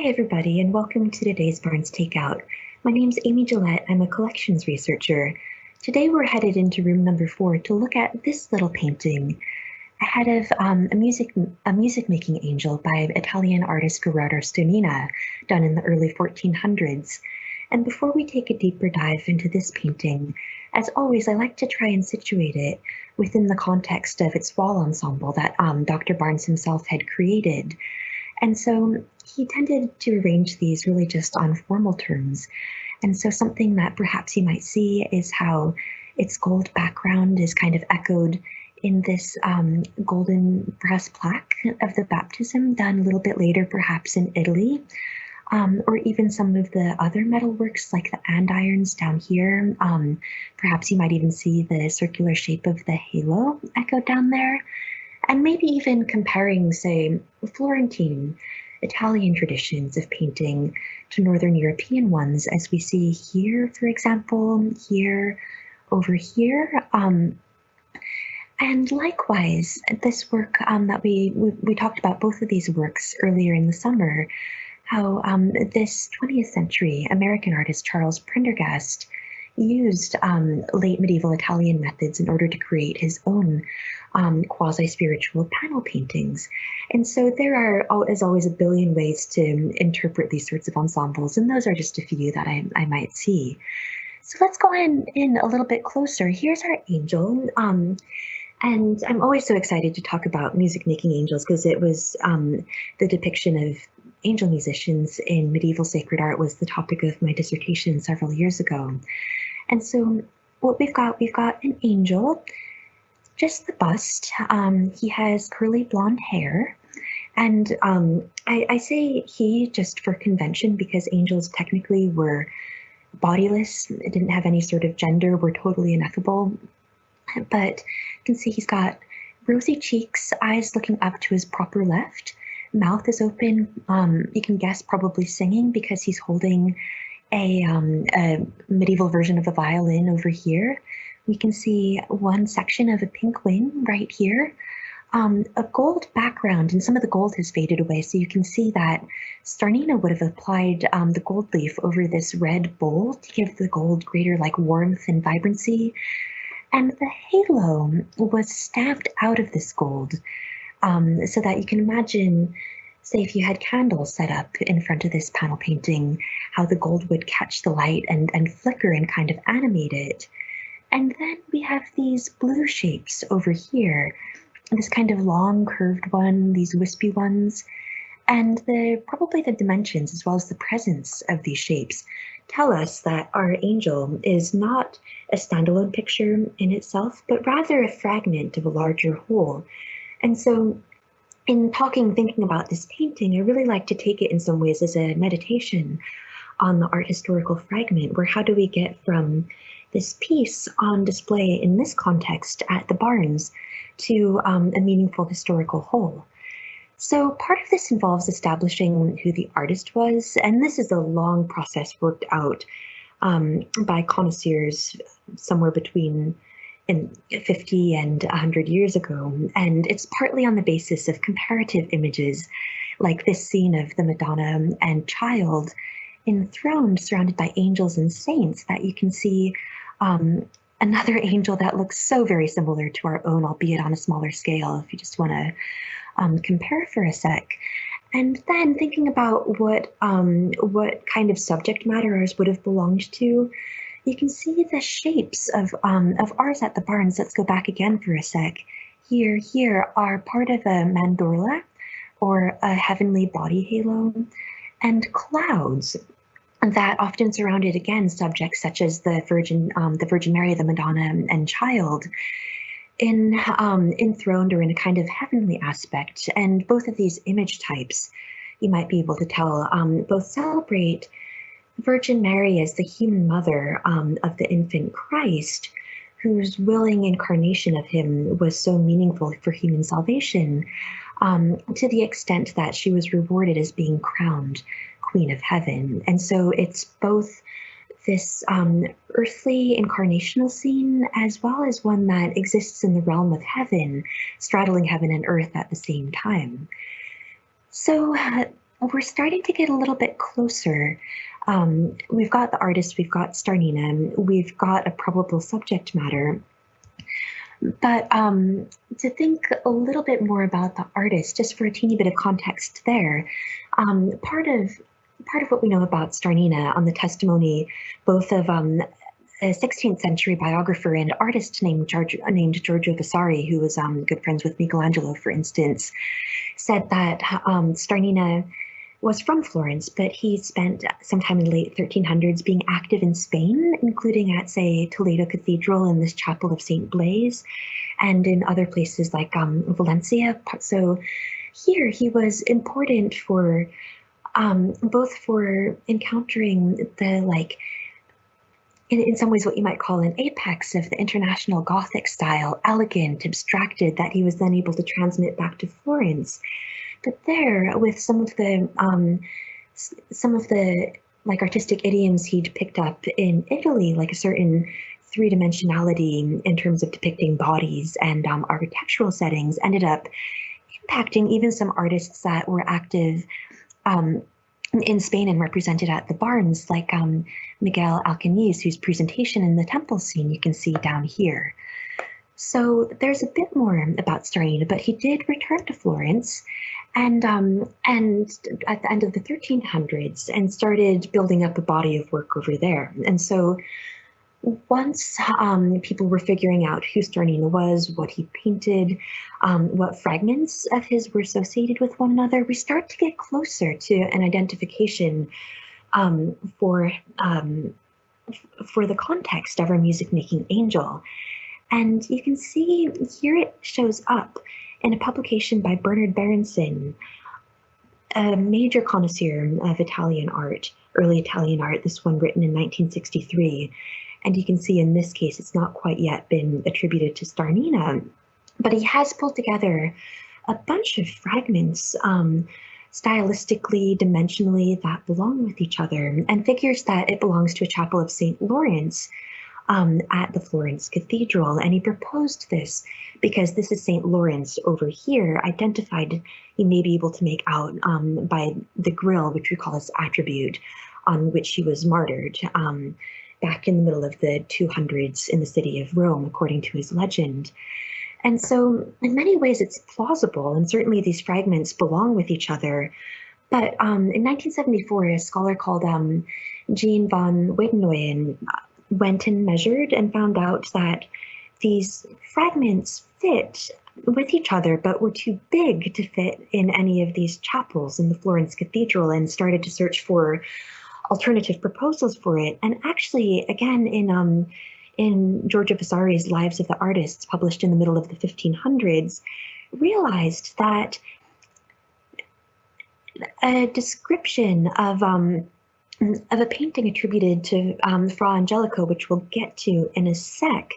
Hi, everybody, and welcome to today's Barnes Takeout. My name's Amy Gillette. I'm a collections researcher. Today we're headed into room number four to look at this little painting ahead of um, a music a music making angel by Italian artist Gerardo Starnina, done in the early 1400s. And before we take a deeper dive into this painting, as always, I like to try and situate it within the context of its wall ensemble that um, Dr. Barnes himself had created. And so he tended to arrange these really just on formal terms. And so something that perhaps you might see is how its gold background is kind of echoed in this um, golden brass plaque of the baptism done a little bit later, perhaps in Italy, um, or even some of the other metal works like the andirons down here. Um, perhaps you might even see the circular shape of the halo echoed down there and maybe even comparing, say, Florentine Italian traditions of painting to Northern European ones, as we see here, for example, here, over here. Um, and likewise, this work um, that we, we, we talked about both of these works earlier in the summer, how um, this 20th century American artist Charles Prendergast used um, late medieval Italian methods in order to create his own um, quasi-spiritual panel paintings. And so there are, as always, a billion ways to interpret these sorts of ensembles, and those are just a few that I, I might see. So let's go in, in a little bit closer. Here's our angel. Um, and I'm always so excited to talk about music making angels because it was um, the depiction of angel musicians in medieval sacred art was the topic of my dissertation several years ago. And so what we've got, we've got an angel, just the bust. Um, he has curly blonde hair. And um, I, I say he just for convention because angels technically were bodiless, didn't have any sort of gender, were totally ineffable. But you can see he's got rosy cheeks, eyes looking up to his proper left, mouth is open. Um, you can guess probably singing because he's holding a, um, a medieval version of a violin over here. We can see one section of a pink wing right here. Um, a gold background, and some of the gold has faded away, so you can see that Starnina would have applied um, the gold leaf over this red bowl to give the gold greater like warmth and vibrancy. And the halo was stabbed out of this gold um, so that you can imagine say if you had candles set up in front of this panel painting, how the gold would catch the light and, and flicker and kind of animate it. And then we have these blue shapes over here, this kind of long curved one, these wispy ones, and the probably the dimensions as well as the presence of these shapes tell us that our angel is not a standalone picture in itself, but rather a fragment of a larger whole. And so in talking, thinking about this painting, I really like to take it in some ways as a meditation on the art historical fragment, where how do we get from this piece on display in this context at the Barnes to um, a meaningful historical whole. So part of this involves establishing who the artist was, and this is a long process worked out um, by connoisseurs somewhere between in 50 and 100 years ago. And it's partly on the basis of comparative images, like this scene of the Madonna and child enthroned, surrounded by angels and saints, that you can see um, another angel that looks so very similar to our own, albeit on a smaller scale, if you just want to um, compare for a sec. And then thinking about what um, what kind of subject matter ours would have belonged to, you can see the shapes of, um, of ours at the Barnes. Let's go back again for a sec. Here, here are part of a mandorla or a heavenly body halo and clouds that often surrounded again subjects such as the Virgin, um, the Virgin Mary, the Madonna, and Child, in um, enthroned or in a kind of heavenly aspect. And both of these image types, you might be able to tell, um, both celebrate Virgin Mary as the human mother um, of the infant Christ, whose willing incarnation of him was so meaningful for human salvation, um, to the extent that she was rewarded as being crowned Queen of Heaven. And so it's both this um, earthly incarnational scene as well as one that exists in the realm of heaven, straddling heaven and earth at the same time. So we're starting to get a little bit closer. Um, we've got the artist, we've got Starnina, we've got a probable subject matter. But um, to think a little bit more about the artist, just for a teeny bit of context there, um, part of part of what we know about Starnina on the testimony, both of um, a 16th century biographer and artist named George, named Giorgio Vasari, who was um, good friends with Michelangelo, for instance, said that um, Starnina was from Florence, but he spent some time in the late 1300s being active in Spain, including at, say, Toledo Cathedral and this chapel of St. Blaise, and in other places like um, Valencia. So here he was important for um, both for encountering the like in, in some ways what you might call an apex of the international Gothic style, elegant, abstracted, that he was then able to transmit back to Florence. But there, with some of the um, some of the like artistic idioms he'd picked up in Italy, like a certain three dimensionality in terms of depicting bodies and um, architectural settings, ended up impacting even some artists that were active um, in Spain and represented at the Barnes, like um, Miguel Alcañiz, whose presentation in the temple scene you can see down here. So there's a bit more about Starnina, but he did return to Florence and um, and at the end of the 1300s and started building up a body of work over there. And so once um, people were figuring out who Starnina was, what he painted, um, what fragments of his were associated with one another, we start to get closer to an identification um, for um, for the context of our music making angel. And you can see here it shows up in a publication by Bernard Berenson, a major connoisseur of Italian art, early Italian art, this one written in 1963. And you can see in this case, it's not quite yet been attributed to Starnina, but he has pulled together a bunch of fragments um, stylistically, dimensionally that belong with each other and figures that it belongs to a chapel of St. Lawrence um, at the Florence Cathedral. And he proposed this because this is St. Lawrence over here, identified he may be able to make out um, by the grill, which we call his attribute, on which he was martyred. Um, back in the middle of the 200s in the city of Rome, according to his legend. And so, in many ways, it's plausible, and certainly these fragments belong with each other. But um, in 1974, a scholar called um, Jean von Waadenoijen went and measured and found out that these fragments fit with each other, but were too big to fit in any of these chapels in the Florence Cathedral and started to search for alternative proposals for it. And actually, again, in um, in Giorgio Vasari's Lives of the Artists, published in the middle of the 1500s, realized that a description of um, of a painting attributed to um, Fra Angelico, which we'll get to in a sec,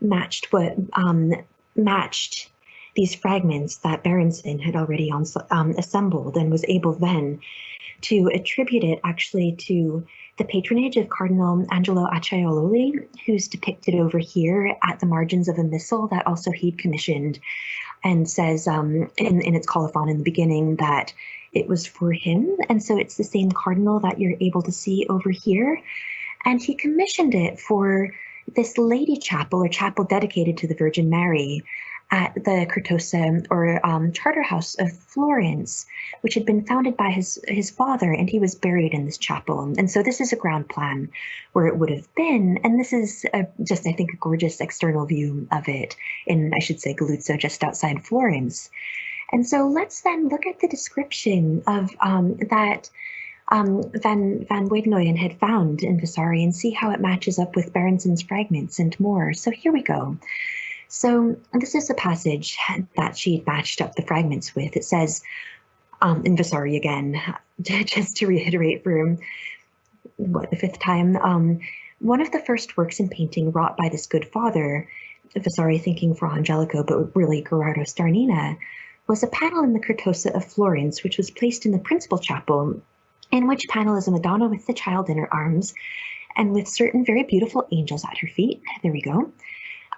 matched what um, matched these fragments that Berenson had already um, assembled and was able then to attribute it actually to the patronage of Cardinal Angelo Acciaiuoli, who's depicted over here at the margins of a missal that also he'd commissioned and says um, in, in its colophon in the beginning that it was for him. And so it's the same cardinal that you're able to see over here. And he commissioned it for this lady chapel or chapel dedicated to the Virgin Mary at the Certosa or um, Charter House of Florence, which had been founded by his his father, and he was buried in this chapel. And so this is a ground plan where it would have been, and this is a, just I think a gorgeous external view of it in I should say Galluzzo, just outside Florence. And so let's then look at the description of um, that. Um, Van Van Waadenoijen had found in Vasari and see how it matches up with Berenson's fragments and more. So here we go. So this is a passage that she had matched up the fragments with. It says, um, in Vasari again, just to reiterate for what the fifth time, um, one of the first works in painting wrought by this good father, Vasari thinking Fra Angelico, but really Gerardo Starnina, was a panel in the Certosa of Florence, which was placed in the principal chapel, in which panel is a Madonna with the child in her arms, and with certain very beautiful angels at her feet. There we go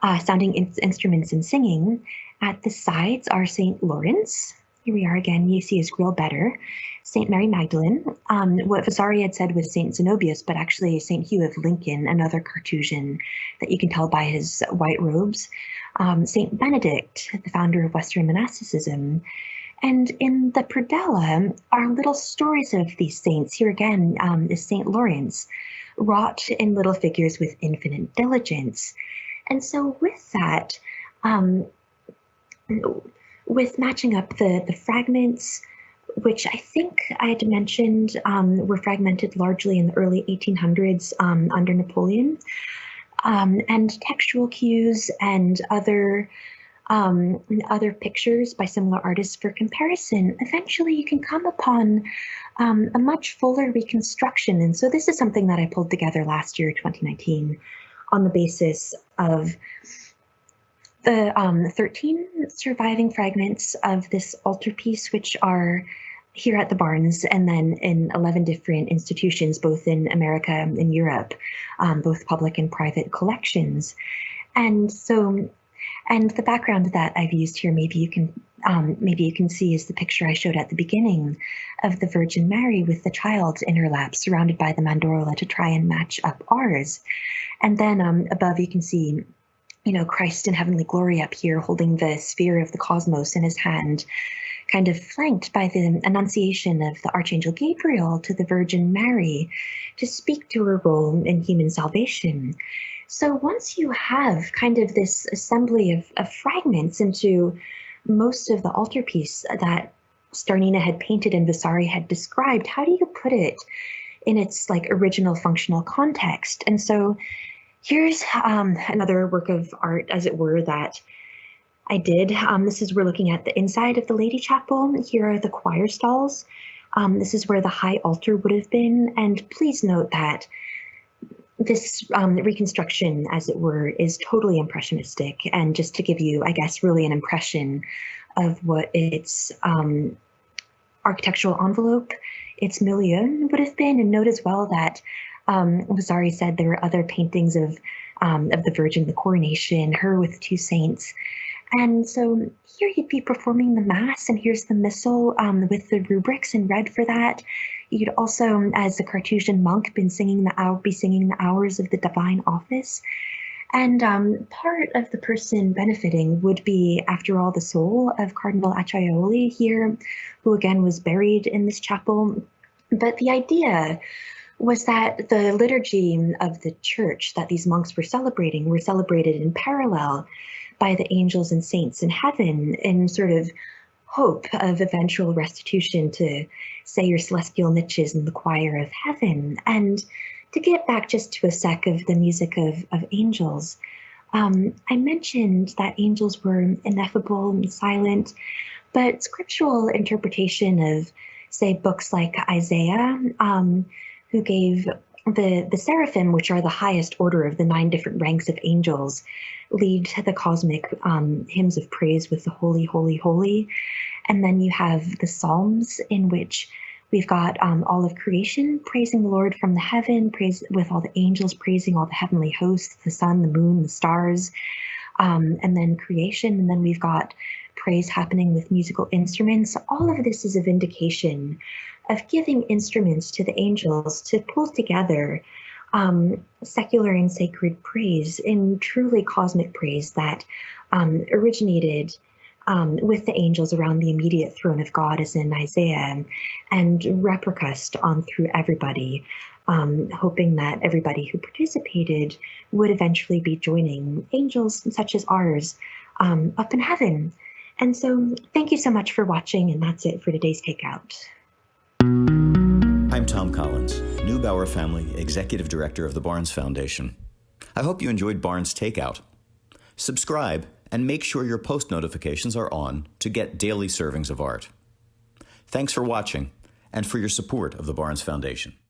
uh, sounding in instruments and singing. At the sides are St. Lawrence, here we are again. You see his grill better. St. Mary Magdalene. Um, what Vasari had said was St. Zenobius, but actually St. Hugh of Lincoln, another Carthusian that you can tell by his white robes. Um, St. Benedict, the founder of Western monasticism. And in the predella are little stories of these saints. Here again um, is St. Lawrence, wrought in little figures with infinite diligence. And so with that, um, with matching up the, the fragments, which I think I had mentioned um, were fragmented largely in the early 1800s um, under Napoleon, um, and textual cues and other um, other pictures by similar artists for comparison, eventually you can come upon um, a much fuller reconstruction. And so this is something that I pulled together last year, 2019, on the basis of the um, 13 surviving fragments of this altarpiece, which are here at the Barnes and then in 11 different institutions, both in America and Europe, um, both public and private collections. And so, and the background that I've used here, maybe you can um, maybe you can see is the picture I showed at the beginning of the Virgin Mary with the child in her lap, surrounded by the mandorla to try and match up ours. And then um, above you can see you know, Christ in heavenly glory up here holding the sphere of the cosmos in his hand, kind of flanked by the annunciation of the Archangel Gabriel to the Virgin Mary to speak to her role in human salvation. So once you have kind of this assembly of, of fragments into most of the altarpiece that Starnina had painted and Vasari had described, how do you put it in its like original functional context? And so Here's um, another work of art, as it were, that I did. Um, this is, we're looking at the inside of the Lady Chapel. Here are the choir stalls. Um, this is where the high altar would have been. And please note that this um, reconstruction, as it were, is totally impressionistic. And just to give you, I guess, really an impression of what its um, architectural envelope, its milieu would have been. And note as well that um, Vasari said there were other paintings of um, of the Virgin, the coronation, her with two saints. And so here you'd be performing the Mass, and here's the Missal um, with the rubrics in red for that. You'd also, as a Carthusian monk, been singing the hour, be singing the hours of the Divine Office. And um, part of the person benefiting would be, after all, the soul of Cardinal Acciaiuoli here, who again was buried in this chapel. But the idea was that the liturgy of the church that these monks were celebrating were celebrated in parallel by the angels and saints in heaven in sort of hope of eventual restitution to say your celestial niches in the choir of heaven. And to get back just to a sec of the music of, of angels, um, I mentioned that angels were ineffable and silent, but scriptural interpretation of, say, books like Isaiah um, who gave the, the seraphim, which are the highest order of the nine different ranks of angels, lead to the cosmic um, hymns of praise with the holy, holy, holy. And then you have the Psalms in which we've got um, all of creation praising the Lord from the heaven, praise with all the angels praising all the heavenly hosts, the sun, the moon, the stars, um, and then creation. And then we've got praise happening with musical instruments. All of this is a vindication of giving instruments to the angels to pull together um, secular and sacred praise in truly cosmic praise that um, originated um, with the angels around the immediate throne of God, as in Isaiah, and repercussed on through everybody, um, hoping that everybody who participated would eventually be joining angels such as ours um, up in heaven. And so, thank you so much for watching, and that's it for today's Takeout. I'm Tom Collins, Neubauer Family Executive Director of the Barnes Foundation. I hope you enjoyed Barnes Takeout. Subscribe and make sure your post notifications are on to get daily servings of art. Thanks for watching and for your support of the Barnes Foundation.